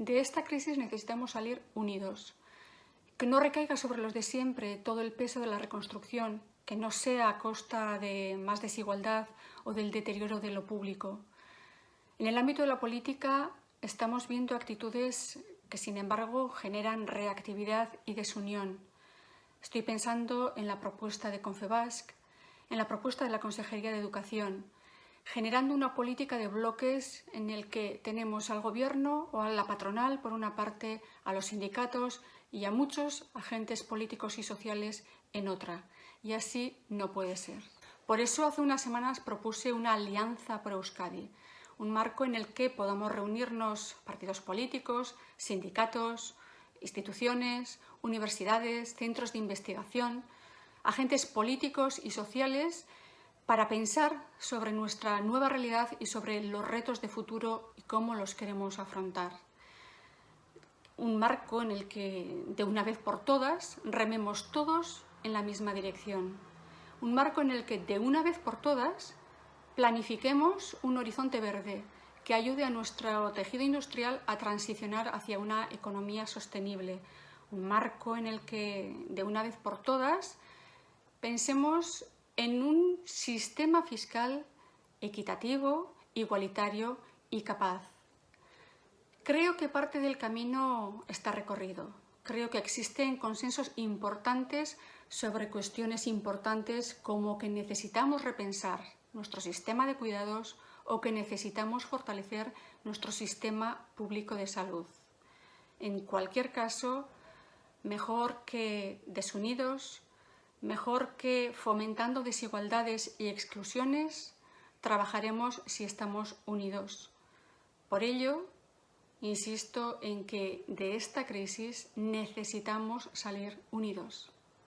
De esta crisis necesitamos salir unidos. Que no recaiga sobre los de siempre todo el peso de la reconstrucción, que no sea a costa de más desigualdad o del deterioro de lo público. En el ámbito de la política estamos viendo actitudes que, sin embargo, generan reactividad y desunión. Estoy pensando en la propuesta de Confebasc, en la propuesta de la Consejería de Educación, generando una política de bloques en el que tenemos al gobierno o a la patronal, por una parte, a los sindicatos y a muchos agentes políticos y sociales en otra. Y así no puede ser. Por eso hace unas semanas propuse una alianza pro Euskadi, un marco en el que podamos reunirnos partidos políticos, sindicatos, instituciones, universidades, centros de investigación, agentes políticos y sociales para pensar sobre nuestra nueva realidad y sobre los retos de futuro y cómo los queremos afrontar. Un marco en el que, de una vez por todas, rememos todos en la misma dirección. Un marco en el que, de una vez por todas, planifiquemos un horizonte verde que ayude a nuestro tejido industrial a transicionar hacia una economía sostenible. Un marco en el que, de una vez por todas, pensemos en un sistema fiscal equitativo, igualitario y capaz. Creo que parte del camino está recorrido. Creo que existen consensos importantes sobre cuestiones importantes como que necesitamos repensar nuestro sistema de cuidados o que necesitamos fortalecer nuestro sistema público de salud. En cualquier caso, mejor que desunidos, Mejor que fomentando desigualdades y exclusiones, trabajaremos si estamos unidos. Por ello, insisto en que de esta crisis necesitamos salir unidos.